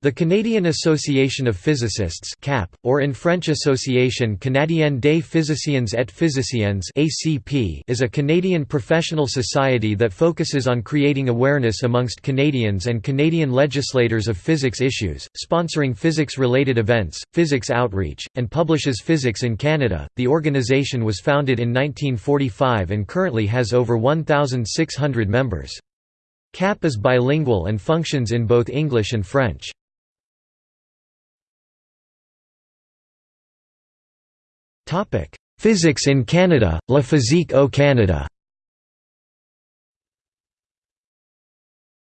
The Canadian Association of Physicists (CAP), or in French Association Canadienne des Physiciens et Physiciennes (ACP), is a Canadian professional society that focuses on creating awareness amongst Canadians and Canadian legislators of physics issues, sponsoring physics-related events, physics outreach, and publishes Physics in Canada. The organization was founded in 1945 and currently has over 1,600 members. CAP is bilingual and functions in both English and French. Topic: Physics in Canada, La Physique au Canada.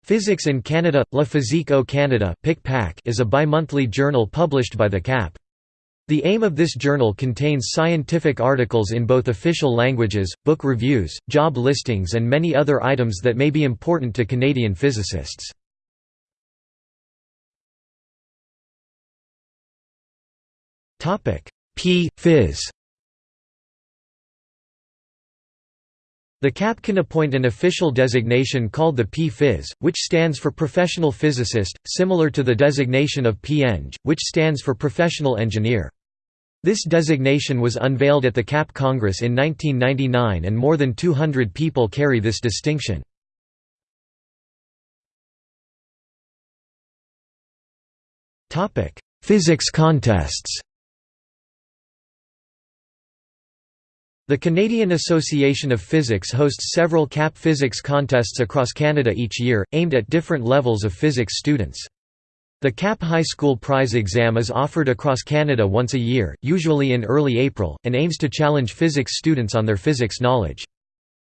Physics in Canada, La Physique au Canada is a bi-monthly journal published by the CAP. The aim of this journal contains scientific articles in both official languages, book reviews, job listings and many other items that may be important to Canadian physicists. P. Phys. The CAP can appoint an official designation called the P-Phys, which stands for Professional Physicist, similar to the designation of P-Eng, which stands for Professional Engineer. This designation was unveiled at the CAP Congress in 1999 and more than 200 people carry this distinction. Physics contests The Canadian Association of Physics hosts several CAP physics contests across Canada each year, aimed at different levels of physics students. The CAP High School Prize exam is offered across Canada once a year, usually in early April, and aims to challenge physics students on their physics knowledge.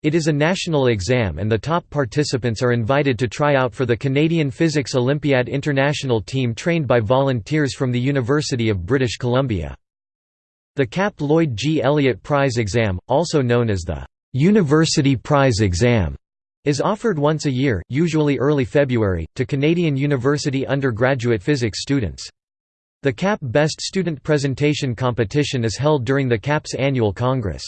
It is a national exam and the top participants are invited to try out for the Canadian Physics Olympiad International team trained by volunteers from the University of British Columbia. The CAP Lloyd G. Elliott Prize Exam, also known as the University Prize Exam, is offered once a year, usually early February, to Canadian university undergraduate physics students. The CAP Best Student Presentation Competition is held during the CAP's annual Congress.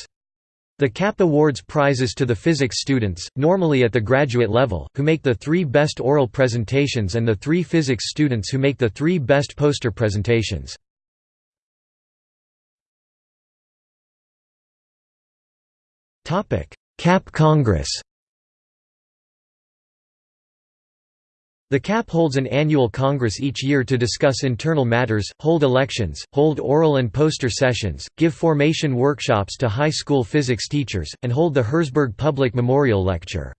The CAP awards prizes to the physics students, normally at the graduate level, who make the three best oral presentations and the three physics students who make the three best poster presentations. CAP Congress The CAP holds an annual congress each year to discuss internal matters, hold elections, hold oral and poster sessions, give formation workshops to high school physics teachers, and hold the Herzberg Public Memorial Lecture.